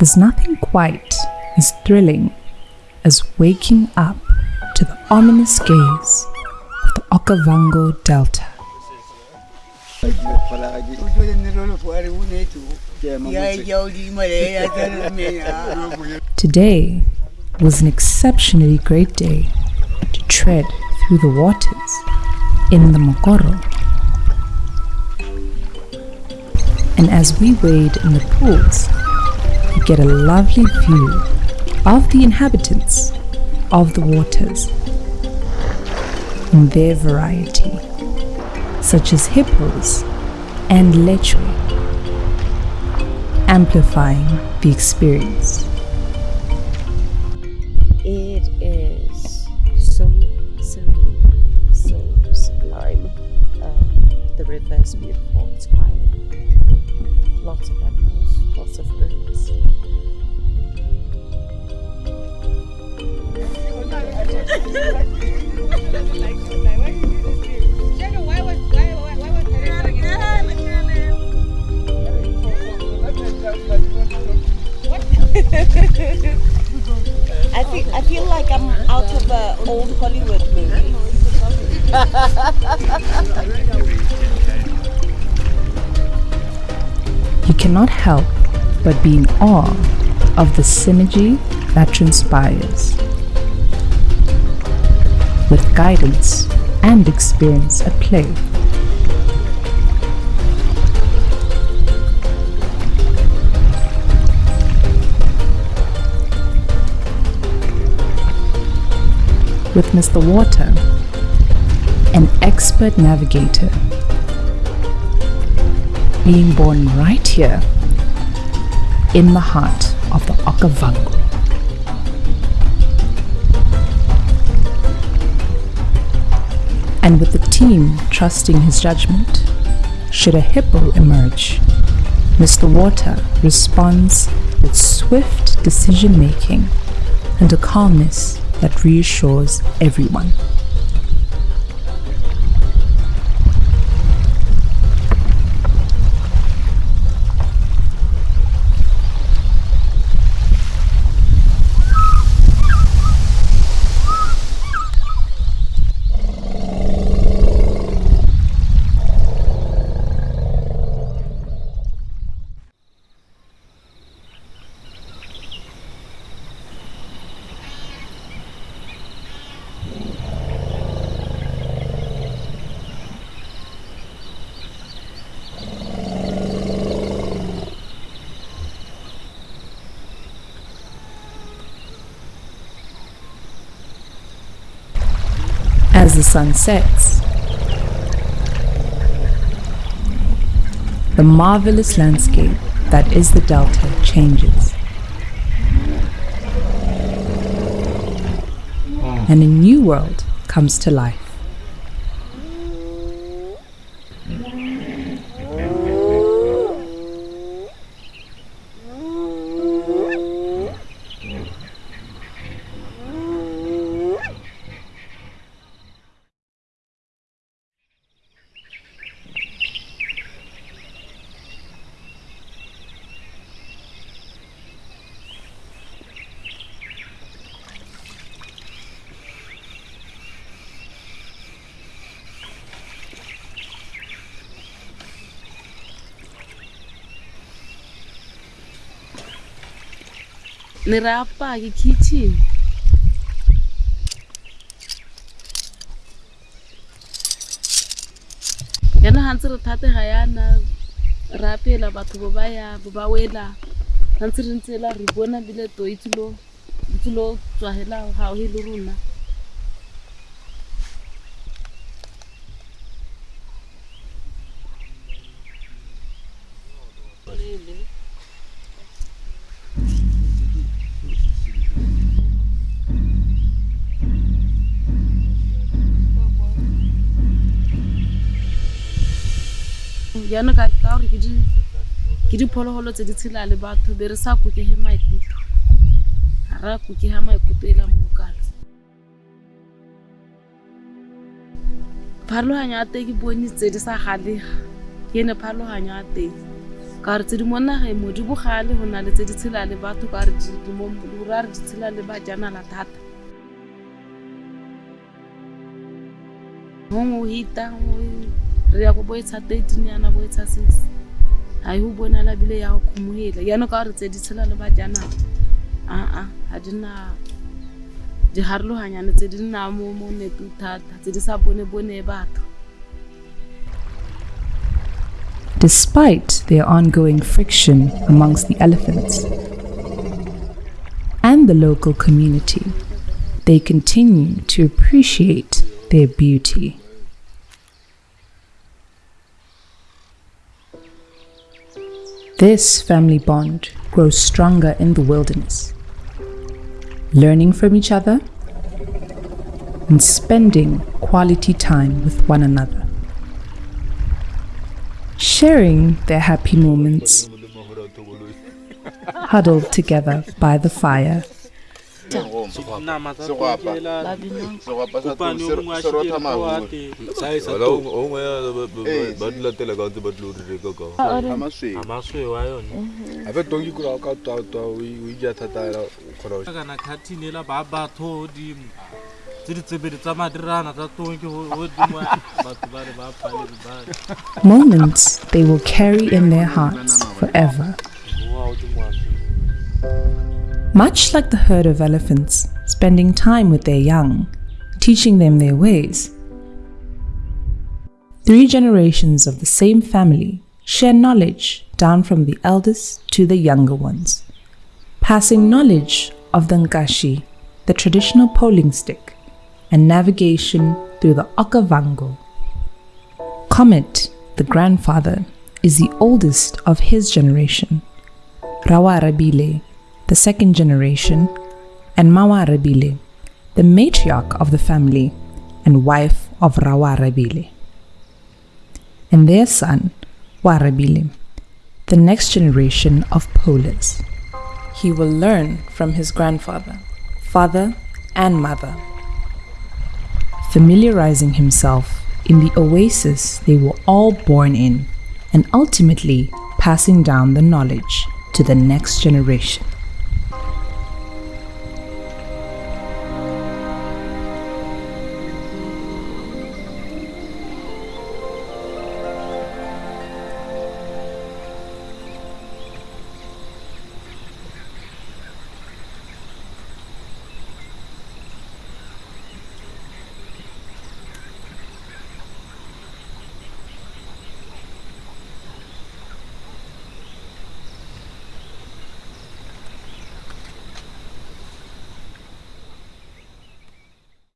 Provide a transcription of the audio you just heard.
There's nothing quite as thrilling as waking up to the ominous gaze of the Okavango Delta. Today was an exceptionally great day to tread through the waters in the Mokoro. And as we wade in the pools, we get a lovely view of the inhabitants of the waters in their variety, such as hippos and lechwe, amplifying the experience. I feel, I feel like I'm out of an old Hollywood movie. You cannot help but be in awe of the synergy that transpires. With guidance and experience at play. With Mr. Water, an expert navigator, being born right here in the heart of the Okavango. And with the team trusting his judgment, should a hippo emerge, Mr. Water responds with swift decision making and a calmness that reassures everyone. As the sun sets, the marvelous landscape that is the Delta changes. And a new world comes to life. Ni re apa ke kitchen. yana ha ntse re thate ga yana re apela batho bo ba ya bo ba wela ga ntse re ntse la re bona bile to e tsilo tswa hela ga le rona jaanong ka gore ke di- ke diphologolo tse di tshela le batho be re sa kokege maikutlo. Ga re a kokega maikutlo e la mokalo pharologanyo ya teng ke bone tse di sa galega. Ke ene pharologanyo ya teng. Ka re tse di mo nageng mo di bogale go le tse di tshela le batho ka re di- di mo- di ra re di tshela le bajanala thata. Gongwe hita gongwe re ya go thirteen yana six. Bile ya go yaanong ka di mo mo bone bone Despite their ongoing friction amongst the elephants and the local community, they continue to appreciate their beauty. This family bond grows stronger in the wilderness, learning from each other and spending quality time with one another sharing their happy moments, huddled together by the fire. Ba- ka ntse ba dire a yone tonki ka twatwa o ija thata ela ela ba batho godimo tse di tsebedi tsa madirana tsa tonki godimo batho ba re ba ba Moments they will carry in their hearts forever. Much like the herd of elephants, spending time with their young, teaching them their ways. Three generations of the same family share knowledge down from the eldest to the younger ones, passing knowledge of the Nkashi, the traditional poling stick, and navigation through the Okavango. Comet, the grandfather, is the oldest of his generation. Rawa Rabile, the second generation, and Mawa Rabile, the matriarch of the family and wife of Rawa Rabile. And their son, Warabile, the next generation of polers. He will learn from his grandfather, father, and mother, familiarizing himself in the oasis they were all born in, and ultimately passing down the knowledge to the next generation.